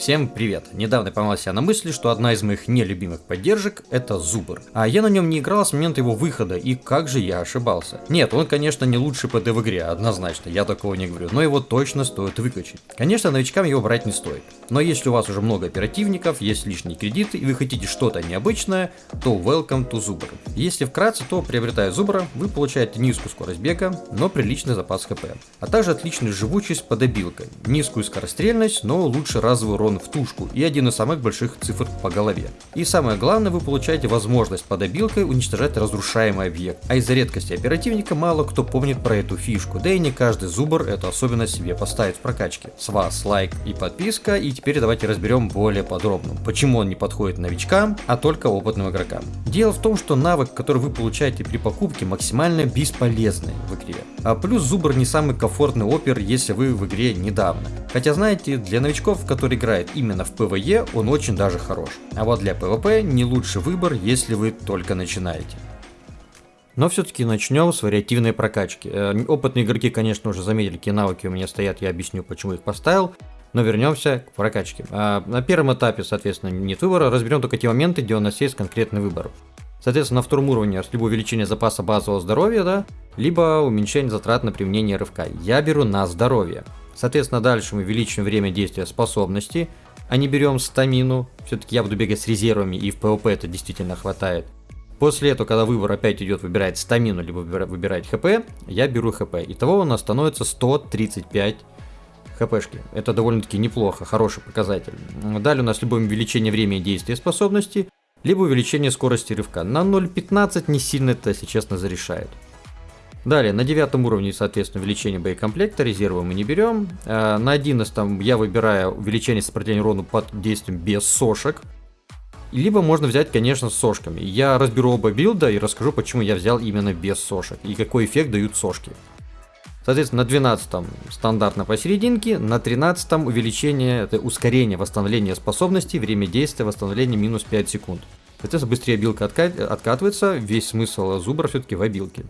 Всем привет! Недавно я поймал себя на мысли, что одна из моих нелюбимых поддержек это Зубр. А я на нем не играл с момента его выхода, и как же я ошибался. Нет, он конечно не лучший ПД в игре, однозначно, я такого не говорю, но его точно стоит выключить. Конечно, новичкам его брать не стоит. Но если у вас уже много оперативников, есть лишние кредиты и вы хотите что-то необычное, то welcome to Зубр. Если вкратце, то приобретая Зубра, вы получаете низкую скорость бега, но приличный запас хп. А также отличную живучесть под обилкой, низкую скорострельность, но лучше разовый урон урон в тушку и один из самых больших цифр по голове. И самое главное, вы получаете возможность под обилкой уничтожать разрушаемый объект. А из-за редкости оперативника мало кто помнит про эту фишку, да и не каждый зубр эту особенность себе поставит в прокачке. С вас лайк и подписка, и теперь давайте разберем более подробно, почему он не подходит новичкам, а только опытным игрокам. Дело в том, что навык, который вы получаете при покупке, максимально бесполезный в игре. А плюс зубр не самый комфортный опер, если вы в игре недавно. Хотя знаете, для новичков, играют играет именно в PvE, он очень даже хорош. А вот для PvP не лучший выбор, если вы только начинаете. Но все-таки начнем с вариативной прокачки. Э, опытные игроки, конечно, уже заметили, какие навыки у меня стоят, я объясню, почему их поставил. Но вернемся к прокачке. А на первом этапе, соответственно, нет выбора, разберем только те моменты, где у нас есть конкретный выбор. Соответственно, на втором уровне либо увеличение запаса базового здоровья, да, либо уменьшение затрат на применение рывка. Я беру на здоровье. Соответственно, дальше мы увеличиваем время действия способности, а не берем стамину. Все-таки я буду бегать с резервами, и в ПВП это действительно хватает. После этого, когда выбор опять идет выбирать стамину, либо выбирать ХП, я беру ХП. Итого у нас становится 135 хпшки. Это довольно-таки неплохо, хороший показатель. Далее у нас либо увеличение времени действия способности, либо увеличение скорости рывка. На 0.15 не сильно это, если честно, зарешает. Далее, на девятом уровне, соответственно, увеличение боекомплекта, резервы мы не берем. Э, на 11 я выбираю увеличение сопротивления урону под действием без сошек. Либо можно взять, конечно, с сошками. Я разберу оба билда и расскажу, почему я взял именно без сошек и какой эффект дают сошки. Соответственно, на 12 стандартно посерединке, на 13 увеличение, это ускорение восстановления способностей, время действия восстановления минус 5 секунд. Соответственно, быстрее билка откатывается, весь смысл зубра все-таки в обилке.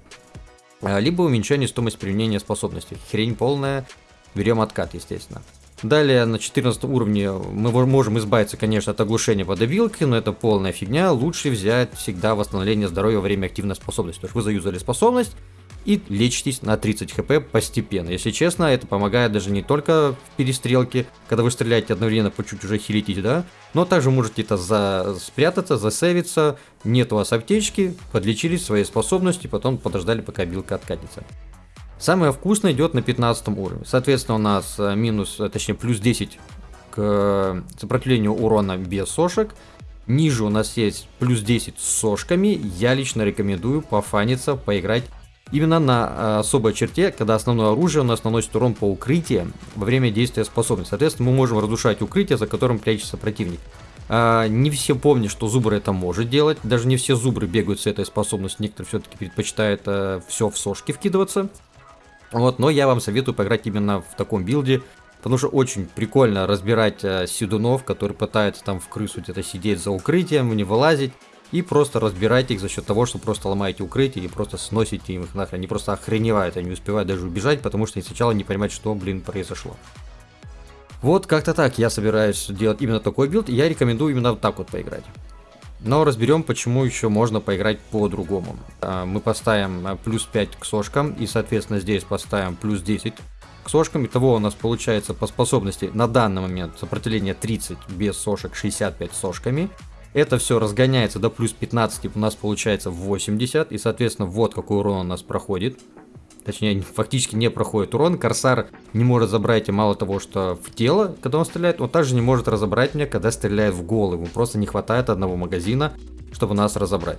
А, либо уменьшение стоимости применения способностей. Хрень полная, берем откат, естественно. Далее на 14 уровне мы можем избавиться, конечно, от оглушения под обилкой, но это полная фигня. Лучше взять всегда восстановление здоровья во время активной способности. То есть вы заюзали способность, и лечитесь на 30 хп постепенно. Если честно, это помогает даже не только в перестрелке, когда вы стреляете одновременно по чуть уже хилитесь, да, но также можете это за... спрятаться, засейвиться, нет у вас аптечки, подлечились своей способности, потом подождали, пока билка откатится. Самое вкусное идет на 15 уровне. Соответственно, у нас э, минус, э, точнее, плюс 10 к э, сопротивлению урона без сошек. Ниже у нас есть плюс 10 с сошками. Я лично рекомендую пофаниться, поиграть именно на э, особой черте, когда основное оружие у нас наносит урон по укрытиям во время действия способности. Соответственно, мы можем разрушать укрытие, за которым прячется противник. А, не все помнят, что зубр это может делать. Даже не все зубры бегают с этой способностью. Некоторые все-таки предпочитают а, все в сошки вкидываться. Вот, но я вам советую поиграть именно в таком билде. Потому что очень прикольно разбирать а, седунов, которые пытаются там в крысу где-то сидеть за укрытием, не вылазить и просто разбирайте их за счет того, что просто ломаете укрытие и просто сносите им их нахрен. Они просто охреневают, они успевают даже убежать, потому что они сначала не понимают, что, блин, произошло. Вот как-то так я собираюсь делать именно такой билд, и я рекомендую именно вот так вот поиграть. Но разберем, почему еще можно поиграть по-другому. А, мы поставим а, плюс 5 к сошкам, и, соответственно, здесь поставим плюс 10 к сошкам. Итого у нас получается по способности на данный момент сопротивление 30 без сошек, 65 с сошками. Это все разгоняется до плюс 15, у нас получается 80, и, соответственно, вот какой урон у нас проходит. Точнее, фактически не проходит урон. Корсар не может забрать и мало того, что в тело, когда он стреляет, он также не может разобрать меня, когда стреляет в голову. Просто не хватает одного магазина, чтобы нас разобрать.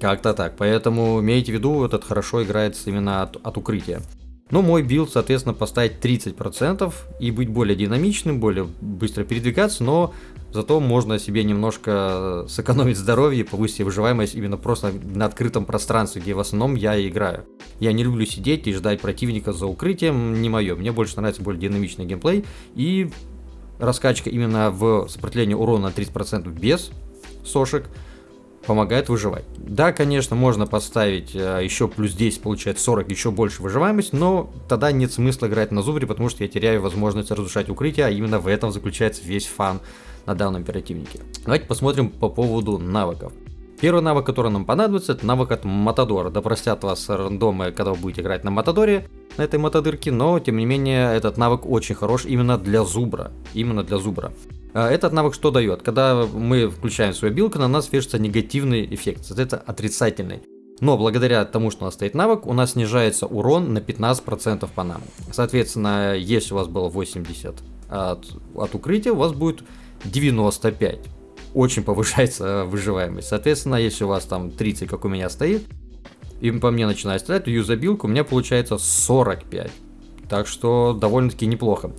Как-то так. Поэтому имейте в виду, этот хорошо играется именно от, от укрытия. Но мой билд, соответственно, поставить 30% и быть более динамичным, более быстро передвигаться, но зато можно себе немножко сэкономить здоровье и повысить выживаемость именно просто на открытом пространстве, где в основном я и играю. Я не люблю сидеть и ждать противника за укрытием, не мое. Мне больше нравится более динамичный геймплей и раскачка именно в сопротивлении урона на 30% без сошек помогает выживать. Да, конечно, можно поставить э, еще плюс 10, получается 40, еще больше выживаемость, но тогда нет смысла играть на зубре, потому что я теряю возможность разрушать укрытие, а именно в этом заключается весь фан на данном оперативнике. Давайте посмотрим по поводу навыков. Первый навык, который нам понадобится, это навык от Матадора. Да простят вас рандомы, когда вы будете играть на Матадоре, на этой Матадырке, но тем не менее этот навык очень хорош именно для Зубра. Именно для Зубра. А, этот навык что дает? Когда мы включаем свою билку, на нас вешается негативный эффект, это отрицательный. Но благодаря тому, что у нас стоит навык, у нас снижается урон на 15% по нам. Соответственно, если у вас было 80 от, от укрытия, у вас будет 95. Очень повышается выживаемость. Соответственно, если у вас там 30, как у меня стоит, и по мне начинает стрелять, то юзабилка у меня получается 45. Так что довольно-таки неплохо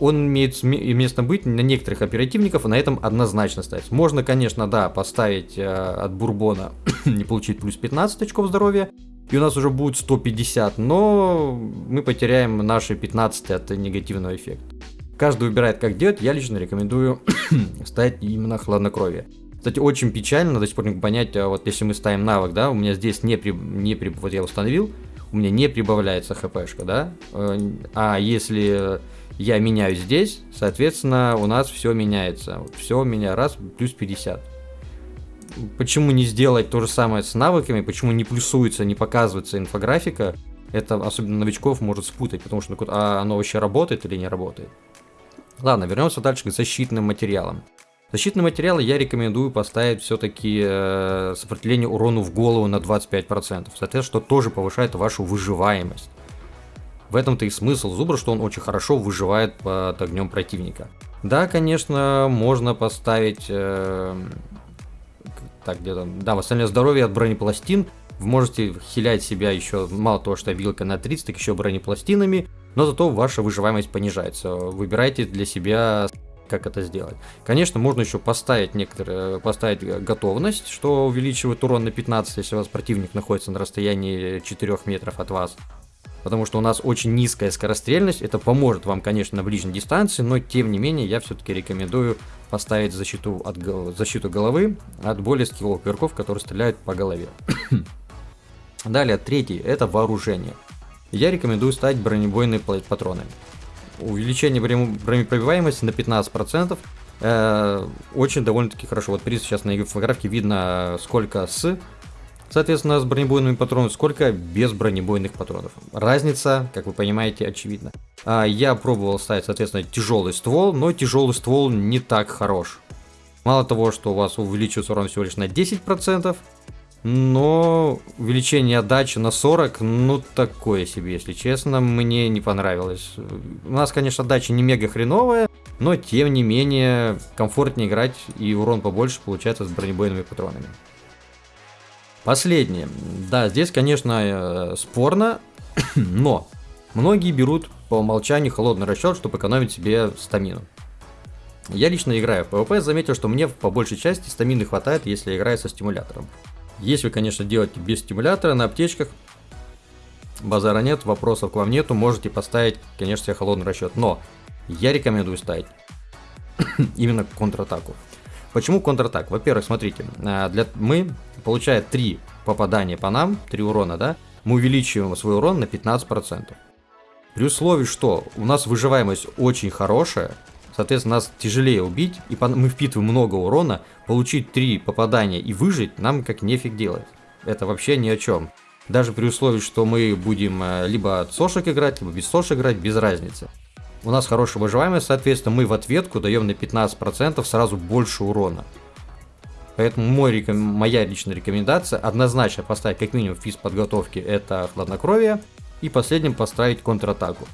он имеет место быть на некоторых оперативников, и на этом однозначно ставить. Можно, конечно, да, поставить э, от Бурбона не получить плюс 15 очков здоровья, и у нас уже будет 150, но мы потеряем наши 15 от негативного эффекта. Каждый выбирает, как делать, я лично рекомендую ставить именно хладнокровие. Кстати, очень печально, до сих пор не понять, а вот если мы ставим навык, да, у меня здесь не, при, не при, вот я установил, у меня не прибавляется хпшка, да, э, а если я меняю здесь, соответственно, у нас все меняется. Все у меня раз, плюс 50. Почему не сделать то же самое с навыками, почему не плюсуется, не показывается инфографика, это особенно новичков может спутать, потому что ну, а оно вообще работает или не работает. Ладно, вернемся дальше к защитным материалам. Защитные материалы я рекомендую поставить все-таки э, сопротивление урону в голову на 25%. Соответственно, что тоже повышает вашу выживаемость. В этом-то и смысл зубра, что он очень хорошо выживает под огнем противника. Да, конечно, можно поставить... Э, так, где-то... Да, восстановление здоровья от бронепластин. Вы можете хилять себя еще, мало того, что вилка на 30, так еще бронепластинами. Но зато ваша выживаемость понижается. Выбирайте для себя как это сделать. Конечно, можно еще поставить некоторые, поставить готовность, что увеличивает урон на 15, если у вас противник находится на расстоянии 4 метров от вас потому что у нас очень низкая скорострельность. Это поможет вам, конечно, на ближней дистанции, но тем не менее я все-таки рекомендую поставить защиту, от, защиту головы от более скилловых игроков, которые стреляют по голове. Далее, третий, это вооружение. Я рекомендую ставить бронебойные патроны. Увеличение бронепробиваемости на 15%. Э, очень довольно-таки хорошо. Вот приз сейчас на инфографике видно, сколько с Соответственно, с бронебойными патронами сколько без бронебойных патронов. Разница, как вы понимаете, очевидна. А, я пробовал ставить, соответственно, тяжелый ствол, но тяжелый ствол не так хорош. Мало того, что у вас увеличивается урон всего лишь на 10%, но увеличение отдачи на 40, ну такое себе, если честно, мне не понравилось. У нас, конечно, отдача не мега хреновая, но тем не менее комфортнее играть и урон побольше получается с бронебойными патронами. Последнее. Да, здесь, конечно, э, спорно, но многие берут по умолчанию холодный расчет, чтобы экономить себе стамину. Я лично играю в PvP, заметил, что мне по большей части стамины хватает, если я играю со стимулятором. Если вы, конечно, делаете без стимулятора на аптечках, базара нет, вопросов к вам нету, можете поставить, конечно, себе холодный расчет. Но я рекомендую ставить именно контратаку. Почему контратак? Во-первых, смотрите, э, для, мы, получая 3 попадания по нам, 3 урона, да, мы увеличиваем свой урон на 15%. При условии, что у нас выживаемость очень хорошая, соответственно, нас тяжелее убить, и мы впитываем много урона, получить 3 попадания и выжить нам как нефиг делать. Это вообще ни о чем. Даже при условии, что мы будем э, либо от сошек играть, либо без сошек играть, без разницы у нас хорошая выживаемость, соответственно, мы в ответку даем на 15% сразу больше урона. Поэтому мой, моя личная рекомендация однозначно поставить как минимум физ подготовки это хладнокровие и последним поставить контратаку.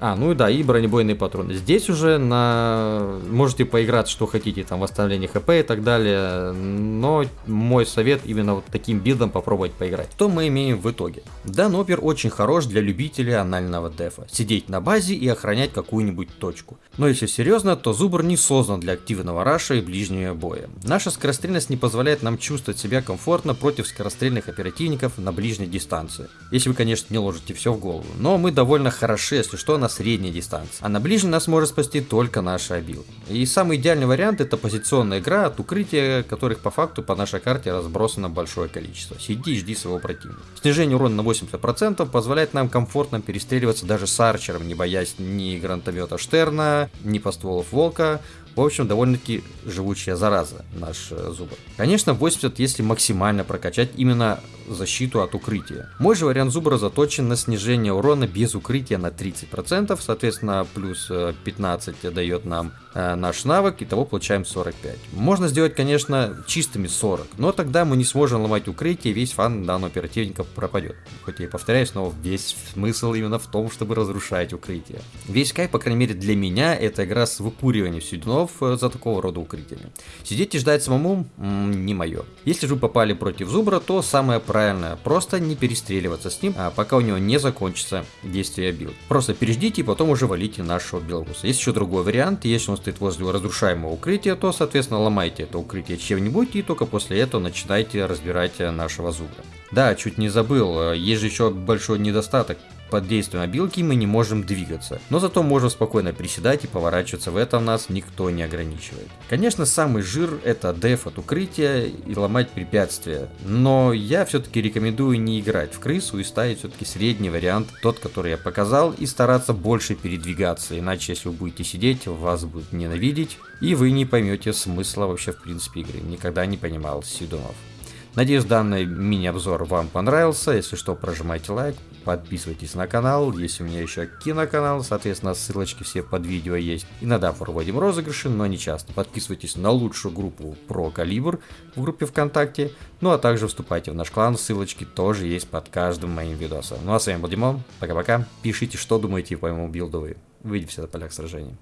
А, ну и да, и бронебойные патроны. Здесь уже на... можете поиграть, что хотите, там, восстановление хп и так далее, но мой совет именно вот таким билдом попробовать поиграть. Что мы имеем в итоге? Данопер очень хорош для любителей анального дефа. Сидеть на базе и охранять какую-нибудь точку. Но если серьезно, то Зубр не создан для активного раша и ближнего боя. Наша скорострельность не позволяет нам чувствовать себя комфортно против скорострельных оперативников на ближней дистанции. Если вы, конечно, не ложите все в голову. Но мы довольно хороши, если что, на на средней дистанции, а на ближней нас может спасти только наша обил. И самый идеальный вариант это позиционная игра от укрытия, которых по факту по нашей карте разбросано большое количество. Сиди и жди своего противника. Снижение урона на 80% позволяет нам комфортно перестреливаться даже с арчером, не боясь ни гранатомета Штерна, ни постволов Волка, в общем, довольно-таки живучая зараза наш э, зубр. Конечно, 80, если максимально прокачать именно защиту от укрытия. Мой же вариант зубра заточен на снижение урона без укрытия на 30%, соответственно, плюс 15 э, дает нам наш навык, и того получаем 45. Можно сделать, конечно, чистыми 40, но тогда мы не сможем ломать укрытие, весь фан данного оперативника пропадет. Хоть я и повторяюсь, но весь смысл именно в том, чтобы разрушать укрытие. Весь кайф, по крайней мере для меня, это игра с выкуриванием сюдунов э, за такого рода укрытиями. Сидеть и ждать самому м-м, не мое. Если же вы попали против зубра, то самое правильное, просто не перестреливаться с ним, а пока у него не закончится действие абилки. Просто переждите и потом уже валите нашего белоруса. Есть еще другой вариант, если он стоит возле разрушаемого укрытия, то соответственно ломайте это укрытие чем-нибудь и только после этого начинайте разбирать э, нашего зубра. Да, чуть не забыл, э, есть же еще большой недостаток под действием абилки мы не можем двигаться, но зато можем спокойно приседать и поворачиваться, в этом нас никто не ограничивает. Конечно, самый жир это деф от укрытия и ломать препятствия, но я все-таки рекомендую не играть в крысу и ставить все-таки средний вариант, тот, который я показал, и стараться больше передвигаться, иначе если вы будете сидеть, вас будут ненавидеть, и вы не поймете смысла вообще в принципе игры, никогда не понимал Сидунов. Надеюсь, данный мини-обзор вам понравился. Если что, прожимайте лайк, подписывайтесь на канал. Есть у меня еще киноканал, соответственно, ссылочки все под видео есть. Иногда проводим розыгрыши, но не часто. Подписывайтесь на лучшую группу про калибр в группе ВКонтакте. Ну а также вступайте в наш клан, ссылочки тоже есть под каждым моим видосом. Ну а с вами был Димон, пока-пока. Пишите, что думаете по моему билду вы. Увидимся на полях сражений.